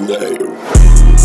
Name.